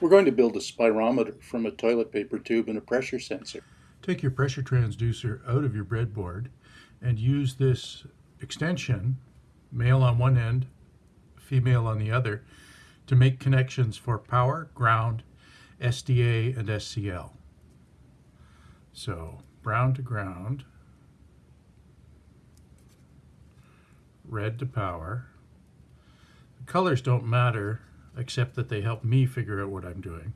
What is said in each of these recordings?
We're going to build a spirometer from a toilet paper tube and a pressure sensor. Take your pressure transducer out of your breadboard and use this extension, male on one end, female on the other, to make connections for power, ground, SDA, and SCL. So brown to ground, red to power. The colors don't matter except that they help me figure out what I'm doing.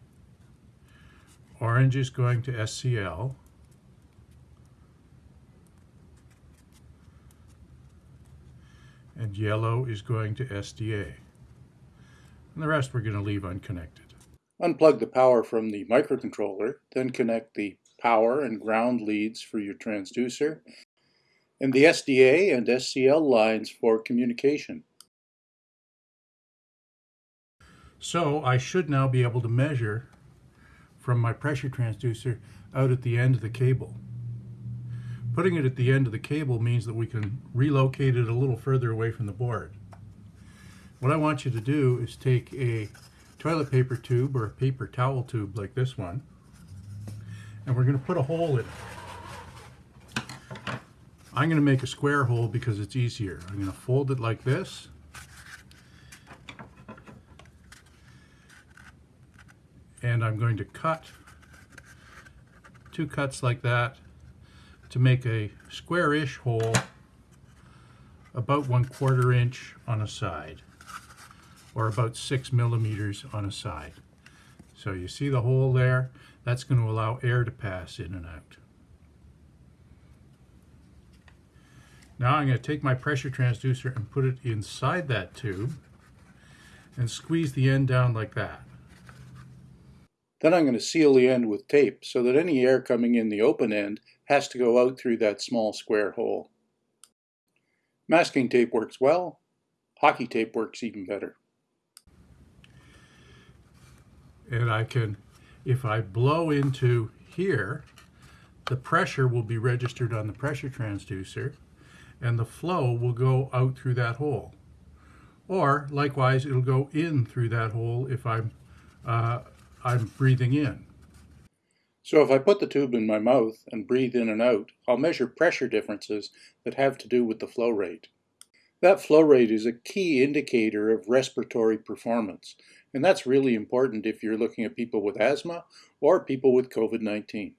Orange is going to SCL. And yellow is going to SDA. And the rest we're going to leave unconnected. Unplug the power from the microcontroller, then connect the power and ground leads for your transducer, and the SDA and SCL lines for communication. So I should now be able to measure from my pressure transducer out at the end of the cable. Putting it at the end of the cable means that we can relocate it a little further away from the board. What I want you to do is take a toilet paper tube or a paper towel tube like this one and we're going to put a hole in it. I'm going to make a square hole because it's easier. I'm going to fold it like this and I'm going to cut two cuts like that to make a square-ish hole about one quarter inch on a side or about six millimeters on a side. So you see the hole there? That's going to allow air to pass in and out. Now I'm going to take my pressure transducer and put it inside that tube and squeeze the end down like that. Then I'm going to seal the end with tape so that any air coming in the open end has to go out through that small square hole. Masking tape works well. Hockey tape works even better. And I can, if I blow into here, the pressure will be registered on the pressure transducer and the flow will go out through that hole. Or likewise, it'll go in through that hole if I'm uh, I'm breathing in. So if I put the tube in my mouth and breathe in and out, I'll measure pressure differences that have to do with the flow rate. That flow rate is a key indicator of respiratory performance, and that's really important if you're looking at people with asthma or people with COVID-19.